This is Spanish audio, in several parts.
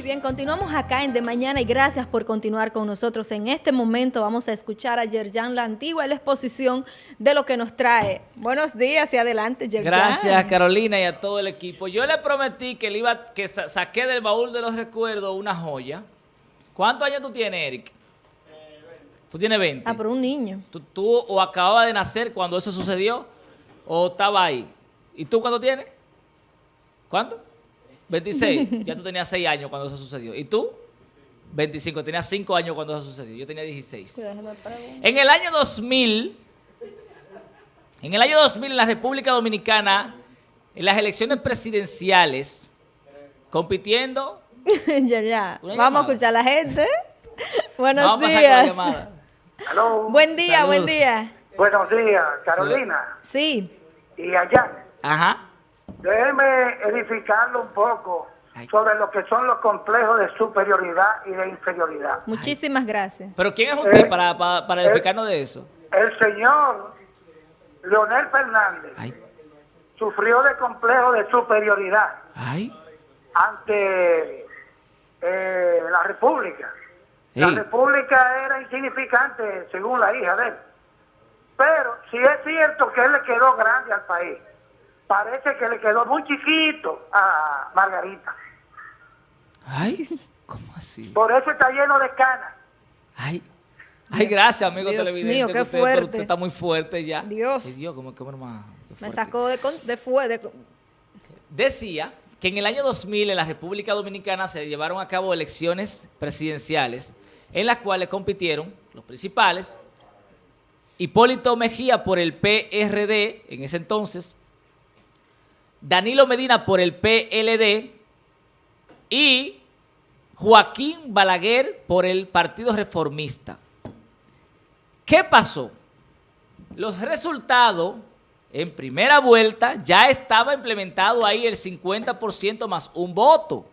Muy bien, continuamos acá en De Mañana y gracias por continuar con nosotros. En este momento vamos a escuchar a Yerjan La Antigua la exposición de lo que nos trae. Buenos días y adelante, Yerjan. Gracias, Carolina, y a todo el equipo. Yo le prometí que le iba que saqué del baúl de los recuerdos una joya. ¿Cuántos años tú tienes, Eric? Tú tienes 20. Ah, pero un niño. ¿Tú, tú o acababa de nacer cuando eso sucedió o estaba ahí? ¿Y tú cuánto tienes? ¿Cuánto? 26. ya tú tenías 6 años cuando eso sucedió. ¿Y tú? 25. Tenías 5 años cuando eso sucedió. Yo tenía 16. En el año 2000, en el año 2000 en la República Dominicana, en las elecciones presidenciales, compitiendo... ya, ya. Vamos a escuchar a la gente. Buenos Vamos días. Buen día, buen día. Buenos días, Carolina. Sí. Y allá. Ajá. Déjeme edificarlo un poco sobre lo que son los complejos de superioridad y de inferioridad. Muchísimas gracias. ¿Pero quién es usted eh, para, para, edificarnos de eso? El señor Leonel Fernández sufrió de complejo de superioridad ante eh, la República. La República era insignificante según la hija de él. Pero si es cierto que él le quedó grande al país parece que le quedó muy chiquito a Margarita. Ay, ¿cómo así? Por eso está lleno de canas. Ay, ay, gracias, amigo Dios televidente. Mío, qué fuerte. Usted está muy fuerte ya. Dios. Ay, Dios, como que hermano. Me sacó de, de fuego. Decía que en el año 2000 en la República Dominicana se llevaron a cabo elecciones presidenciales en las cuales compitieron los principales Hipólito Mejía por el PRD en ese entonces, Danilo Medina por el PLD y Joaquín Balaguer por el Partido Reformista. ¿Qué pasó? Los resultados en primera vuelta ya estaba implementado ahí el 50% más un voto,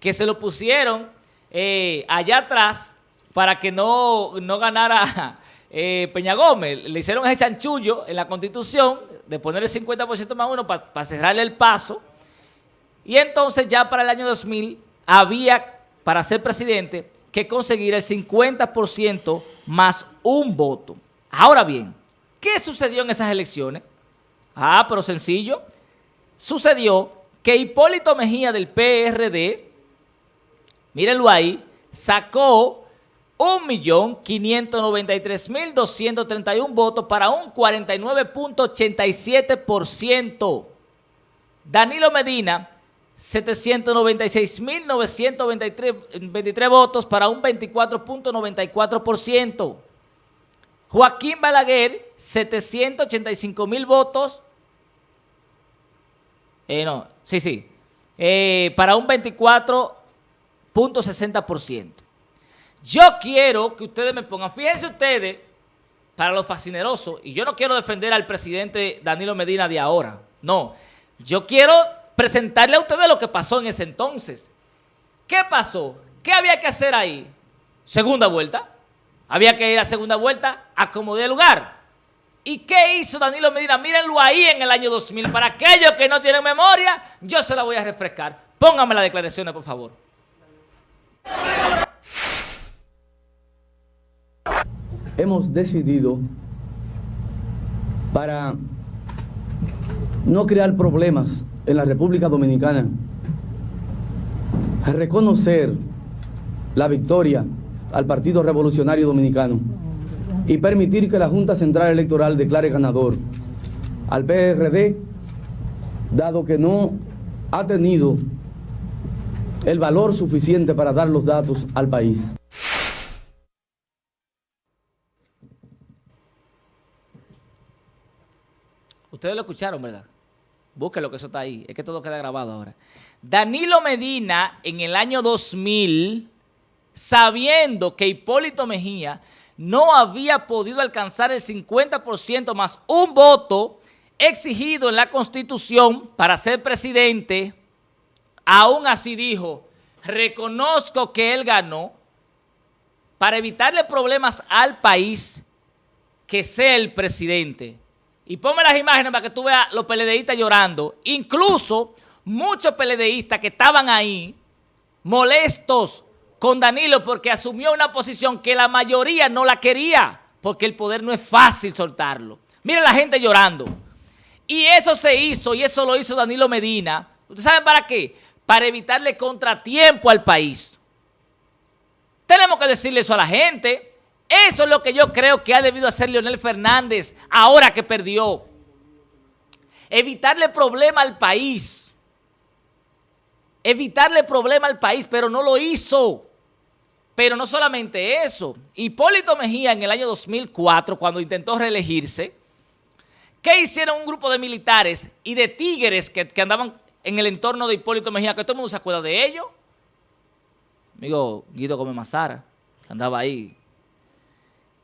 que se lo pusieron eh, allá atrás para que no, no ganara eh, Peña Gómez. Le hicieron ese chanchullo en la Constitución de poner el 50% más uno para cerrarle el paso. Y entonces ya para el año 2000 había, para ser presidente, que conseguir el 50% más un voto. Ahora bien, ¿qué sucedió en esas elecciones? Ah, pero sencillo. Sucedió que Hipólito Mejía del PRD, mírenlo ahí, sacó 1.593.231 votos para un 49.87%. Danilo Medina, 796.923 votos para un 24.94%. Joaquín Balaguer, 785.000 votos. Eh, no, sí, sí. Eh, para un 24.60%. Yo quiero que ustedes me pongan, fíjense ustedes, para los fascinerosos, y yo no quiero defender al presidente Danilo Medina de ahora, no. Yo quiero presentarle a ustedes lo que pasó en ese entonces. ¿Qué pasó? ¿Qué había que hacer ahí? Segunda vuelta. Había que ir a segunda vuelta a como de lugar. ¿Y qué hizo Danilo Medina? Mírenlo ahí en el año 2000. Para aquellos que no tienen memoria, yo se la voy a refrescar. Pónganme las declaraciones, por favor. Hemos decidido para no crear problemas en la República Dominicana, reconocer la victoria al Partido Revolucionario Dominicano y permitir que la Junta Central Electoral declare ganador al PRD, dado que no ha tenido el valor suficiente para dar los datos al país. Ustedes lo escucharon, ¿verdad? Búsquenlo que eso está ahí. Es que todo queda grabado ahora. Danilo Medina, en el año 2000, sabiendo que Hipólito Mejía no había podido alcanzar el 50% más un voto exigido en la Constitución para ser presidente, aún así dijo, reconozco que él ganó para evitarle problemas al país que sea el presidente. Y ponme las imágenes para que tú veas los peledeístas llorando. Incluso muchos peledeístas que estaban ahí, molestos con Danilo porque asumió una posición que la mayoría no la quería, porque el poder no es fácil soltarlo. Mira la gente llorando. Y eso se hizo, y eso lo hizo Danilo Medina. ¿Ustedes saben para qué? Para evitarle contratiempo al país. Tenemos que decirle eso a la gente. Eso es lo que yo creo que ha debido hacer Leonel Fernández ahora que perdió. Evitarle problema al país. Evitarle problema al país, pero no lo hizo. Pero no solamente eso. Hipólito Mejía en el año 2004, cuando intentó reelegirse, ¿qué hicieron un grupo de militares y de tigres que, andaban en el entorno de Hipólito Mejía? Que todo el mundo se acuerda de ellos. Amigo Guido Gómez Mazara, que andaba ahí.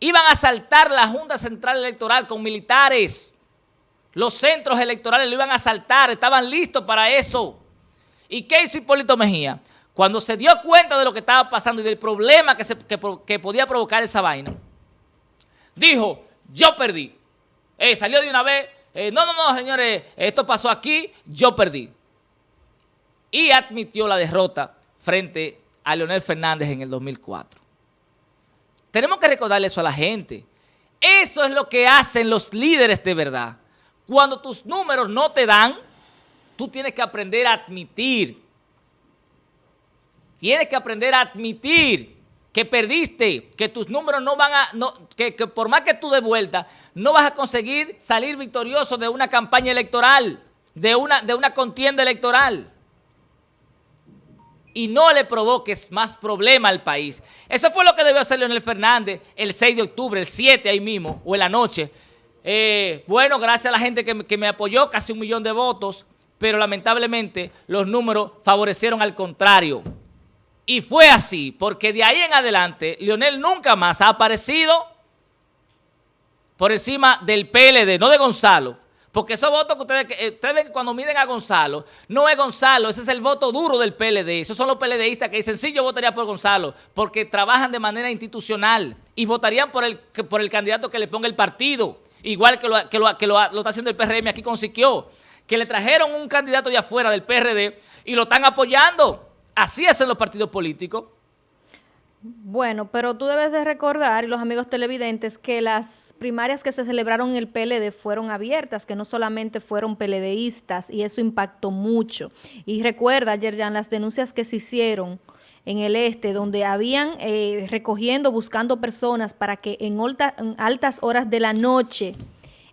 Iban a asaltar la Junta Central Electoral con militares. Los centros electorales lo iban a asaltar, estaban listos para eso. ¿Y qué hizo Hipólito Mejía? Cuando se dio cuenta de lo que estaba pasando y del problema que, podía provocar esa vaina, dijo, yo perdí. Eh, salió de una vez, eh, no, no, no, señores, esto pasó aquí, yo perdí. Y admitió la derrota frente a Leonel Fernández en el 2004. Tenemos que recordarle eso a la gente. Eso es lo que hacen los líderes de verdad. Cuando tus números no te dan, tú tienes que aprender a admitir. Tienes que aprender a admitir que perdiste, que tus números no van a, que, por más que tú de vuelta, no vas a conseguir salir victorioso de una campaña electoral, de una, de una contienda electoral. Y no le provoques más problema al país. Eso fue lo que debió hacer Leonel Fernández el 6 de octubre, el 7 ahí mismo, o en la noche, eh, bueno, gracias a la gente que, me apoyó, casi un millón de votos, pero lamentablemente los números favorecieron al contrario. Y fue así, porque de ahí en adelante, Leonel nunca más ha aparecido por encima del PLD, no de Gonzalo. Porque esos votos que ustedes, eh, ustedes ven cuando miren a Gonzalo, no es Gonzalo, ese es el voto duro del PLD. Esos son los PLDistas que dicen, sí, yo votaría por Gonzalo, porque trabajan de manera institucional y votarían por el, por el candidato que le ponga el partido igual que lo, que lo, que lo, está haciendo el PRM aquí con que le trajeron un candidato de afuera del PRD y lo están apoyando. Así hacen los partidos políticos. Bueno, pero tú debes de recordar, y los amigos televidentes, que las primarias que se celebraron en el PLD fueron abiertas, que no solamente fueron PLDistas, y eso impactó mucho. Y recuerda, Yerjan, las denuncias que se hicieron en el este, donde habían eh, recogiendo, buscando personas para que en, altas horas de la noche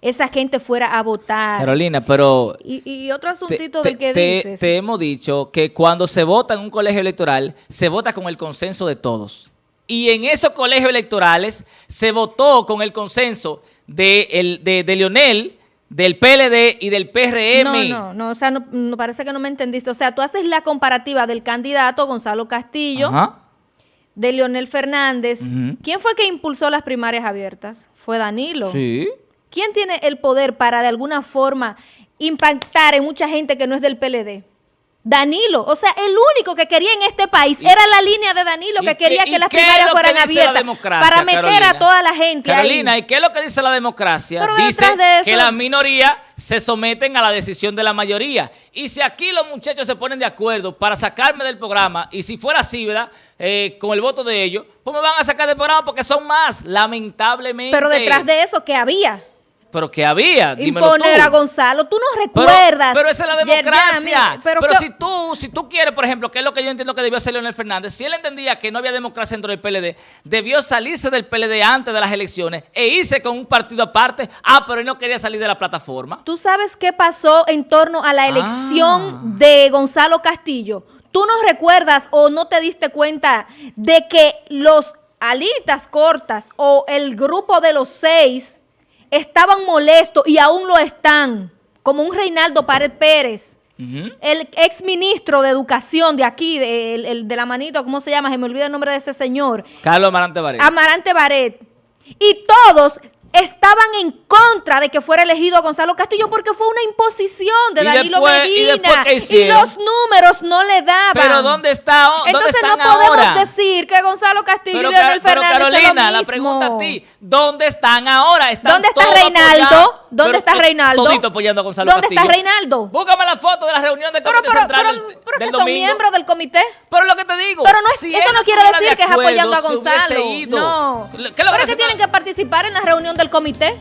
esa gente fuera a votar. Carolina, pero... Y, otro asuntito del que dices. Te hemos dicho que cuando se vota en un colegio electoral, se vota con el consenso de todos. Y en esos colegios electorales se votó con el consenso de, el, de, de Leonel, del PLD y del PRM. No, no, no, o sea, no, parece que no me entendiste. O sea, tú haces la comparativa del candidato Gonzalo Castillo, de Leonel Fernández. ¿Quién fue que impulsó las primarias abiertas? Fue Danilo. Sí. ¿Quién tiene el poder para de alguna forma impactar en mucha gente que no es del PLD? Danilo, o sea, el único que quería en este país era la línea de Danilo que quería que las primarias fueran abiertas para meter a toda la gente Carolina, ¿y qué es lo que dice la democracia? dice que las minorías se someten a la decisión de la mayoría. Y si aquí los muchachos se ponen de acuerdo para sacarme del programa, y si fuera así, ¿verdad? Eh, con el voto de ellos, pues me van a sacar del programa porque son más, lamentablemente. Pero detrás de eso, ¿qué había? Pero que había, dímelo Imponer a Gonzalo, tú no recuerdas. Pero, esa es la democracia. pero, si tú si tú quieres, por ejemplo, que es lo que yo entiendo que debió hacer Leonel Fernández, si él entendía que no había democracia dentro del PLD, debió salirse del PLD antes de las elecciones e irse con un partido aparte. Ah, pero él no quería salir de la plataforma. ¿Tú sabes qué pasó en torno a la elección ah. de Gonzalo Castillo? ¿Tú no recuerdas o no te diste cuenta de que los alitas cortas o el grupo de los seis estaban molestos y aún lo están, como un Reinaldo Pared Pérez, el ex ministro de Educación de aquí, de, el, de la manito, ¿cómo se llama? Se me olvida el nombre de ese señor. Carlos Amarante Baret. Amarante Baret. Y todos estaban en contra de que fuera elegido Gonzalo Castillo porque fue una imposición de Danilo Medina y, los números no le daban. Pero ¿dónde está Entonces no podemos decir que Gonzalo Castillo y Leonel Fernández Carolina, la pregunta a ti, ¿dónde están ahora? ¿Dónde está Reinaldo? ¿Dónde Pero, está Reinaldo? Todito apoyando a Gonzalo ¿Dónde está. Reinaldo? Búscame la foto de la reunión Pero, Comité pero, Central del, son domingo. miembros del comité. Pero lo que te digo. Pero no es- si eso no quiere decir de que es apoyando a Gonzalo. No. ¿Qué lo Pero es que tienen que participar en la reunión del comité.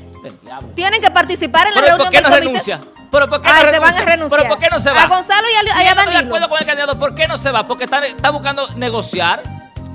Tienen que participar en la Pero ¿y reunión ¿por qué del no comité. renuncia? ¿Pero por qué Ay, no se van a renunciar. ¿Pero por qué no se va? A Gonzalo y a- si a no de acuerdo con el candidato, ¿por qué no se va? Porque está, está buscando negociar.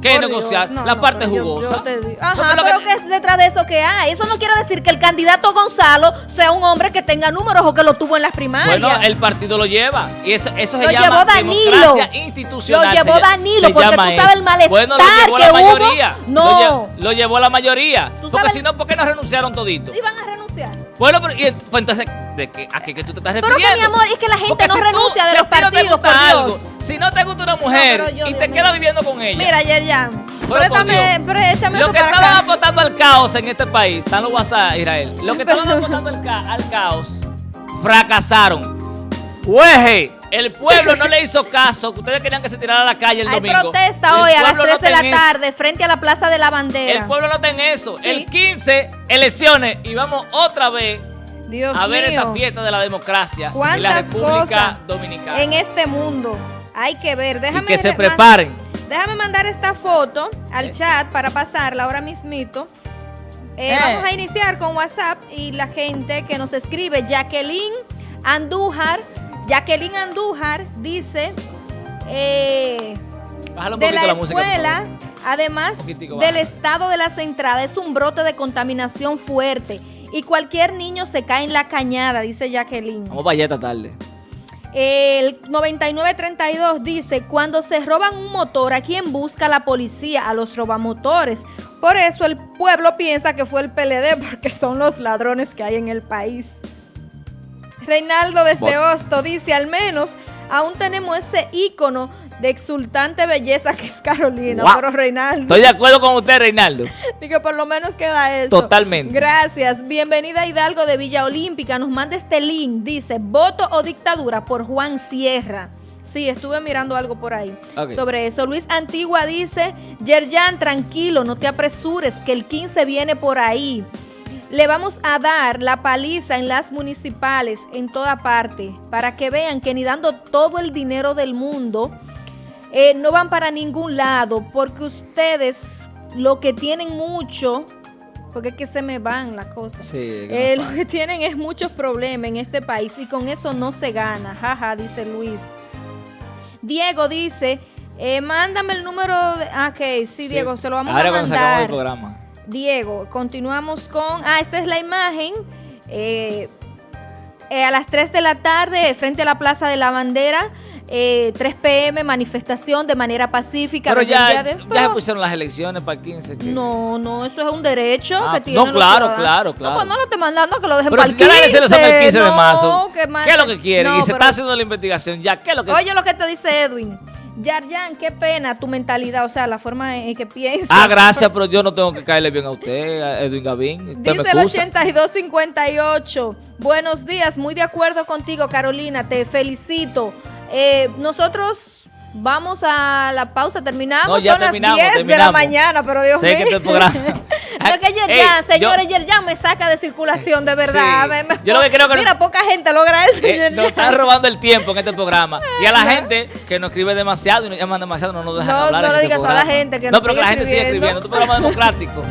¿Qué Por negociar? Dios, no, la no, parte pero jugosa. yo Ajá, lo pero ¿qué es detrás de eso que hay? Eso no quiere decir que el candidato Gonzalo sea un hombre que tenga números o que lo tuvo en las primarias. Bueno, el partido lo lleva. Y eso, eso se Lo llama llevó Danilo. democracia institucional. Lo llevó Danilo, se porque tú eso. sabes el malestar bueno, lo llevó que la hubo. mayoría. No. Lo, lle- lo llevó la mayoría. Porque si no, ¿por qué no renunciaron toditos? Iban a renunciar. Bueno, pero y, pues entonces, ¿de qué, ¿a qué que tú te estás Pero refiriendo? que, mi amor, es que la gente Porque no si tú- renuncia de si los ti no te partidos, gusta por algo, si no te gusta una mujer pero yo, y Dios te quedas viviendo con ella. Mira, Yerjan, préstame, Dios. pré- échame Los esto que para estaban acá. apostando al caos en este país, están los WhatsApp, Israel. Los que estaban apostando al, ca- al caos fracasaron. Ueje, el pueblo no le hizo caso. Ustedes querían que se tirara a la calle el Hay domingo. protesta El hoy a las pueblo 3 no de la eso. tarde frente a la Plaza de la Bandera. El pueblo no está en eso. Sí. El 15, elecciones. Y vamos otra vez Dios a ver mío. esta fiesta de la democracia en la ¿Cuántas República Dominicana. en este mundo? Hay que ver. Déjame y que se re- preparen. Déjame mandar esta foto al Eh. chat para pasarla ahora mismito. Eh, Eh. Vamos a iniciar con WhatsApp y la gente que nos escribe. Jacqueline Andújar. Jacqueline Andújar dice eh, de la escuela, además del estado de las entradas, es un brote de contaminación fuerte. Y cualquier niño se cae en la cañada, dice Jacqueline. Vamos para allá esta tarde. El 9932 dice, cuando se roban un motor, ¿a quién busca la policía? A los robamotores. Por eso el pueblo piensa que fue el PLD, porque son los ladrones que hay en el país. Reinaldo desde Bot- Hosto dice, al menos aún tenemos ese ícono de exultante belleza que es Carolina. Pero Reinaldo, Estoy de acuerdo con usted, Reinaldo. digo, por lo menos queda eso. Totalmente. Gracias. Bienvenida Hidalgo de Villa Olímpica. Nos manda este link. Dice, voto o dictadura por Juan Sierra. Sí, estuve mirando algo por ahí sobre eso. Luis Antigua dice, Yerjan, tranquilo, no te apresures, que el 15 viene por ahí. Le vamos a dar la paliza en las municipales, en toda parte, para que vean que ni dando todo el dinero del mundo, eh, no van para ningún lado, porque ustedes lo que tienen mucho, porque es que se me van las cosas. Sí, Eh, lo que tienen es muchos problemas en este país y con eso no se gana, jaja, dice Luis. Diego dice, eh, mándame el número de... Ah, ok, sí, Diego, se lo vamos Ahora a cuando se acabó el mandar. programa. Diego, continuamos con... Ah, esta es la imagen. eh, eh, a las 3 de la tarde, frente a la Plaza de la Bandera, eh, 3 pm, manifestación de manera pacífica. Pero ya, de- ya se pero- pusieron las elecciones para el 15. que- No, no, eso es un derecho Ah, que no, tienen los claro, claro, claro. No, pues no lo estoy mandando que lo dejen Pero para el ya las 15. elecciones son el 15 de no, marzo, que más- ¿qué es lo que quieren? No, y se pero- está haciendo la investigación ya. ¿Qué es lo que Oye lo que te dice Edwin. Yarjan, qué pena tu mentalidad, o sea, la forma en que piensas. Ah, gracias, pero yo no tengo que caerle bien a usted, a Edwin Gavín. Usted Dice me el excusa. 8258. Buenos días, muy de acuerdo contigo, Carolina. Te felicito. Eh, nosotros vamos a la pausa, terminamos. No, ya Son terminamos, las 10 de la mañana, pero Dios Sé mío. este No es que Yerjan, señores, Yerjan me saca de circulación, de verdad. Sí. Me- me- Yo lo que creo que no- Mira, poca gente logra eso. Eh, nos están robando el tiempo en este programa. Y a la gente que nos escribe demasiado y nos llaman demasiado, no nos dejan No, hablar. no le este digas a la gente que No, nos pero que la gente sigue escribiendo. escribiendo. Es un programa democrático.